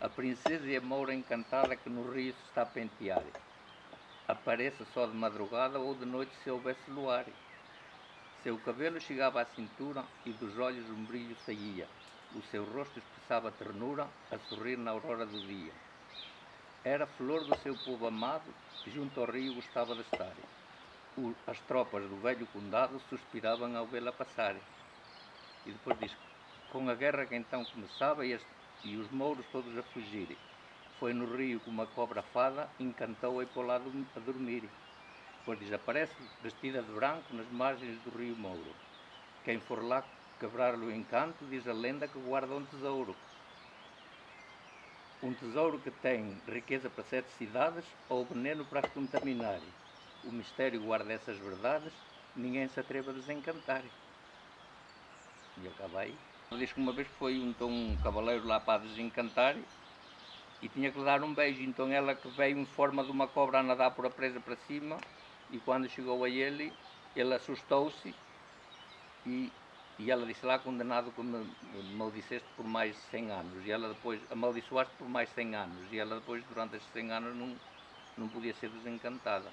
A princesa e a moura encantada que no rio se está a pentear. Apareça só de madrugada ou de noite se houvesse luar. Seu cabelo chegava à cintura e dos olhos um brilho saía. O seu rosto expressava ternura a sorrir na aurora do dia. Era flor do seu povo amado, junto ao rio gostava de estar. As tropas do velho condado suspiravam ao vê-la passar. E depois diz, com a guerra que então começava e, as- e os mouros todos a fugirem. Foi no rio como uma cobra fada, encantou-a e lado a dormir. Depois desaparece, vestida de branco, nas margens do rio Mouro. Quem for lá quebrar-lhe o encanto, diz a lenda que guarda um tesouro. Um tesouro que tem riqueza para sete cidades ou veneno para as contaminar. O mistério guarda essas verdades, ninguém se atreve a desencantar. E acaba aí. Ele diz que uma vez foi então, um cavaleiro lá para desencantar e tinha que lhe dar um beijo. Então ela que veio em forma de uma cobra a nadar por a presa para cima e quando chegou a ele, ele assustou-se e, e ela disse lá condenado que me maldiceste por mais 100 anos. E ela depois, amaldiçoaste por mais 100 anos. E ela depois, durante esses 100 anos, não, não podia ser desencantada.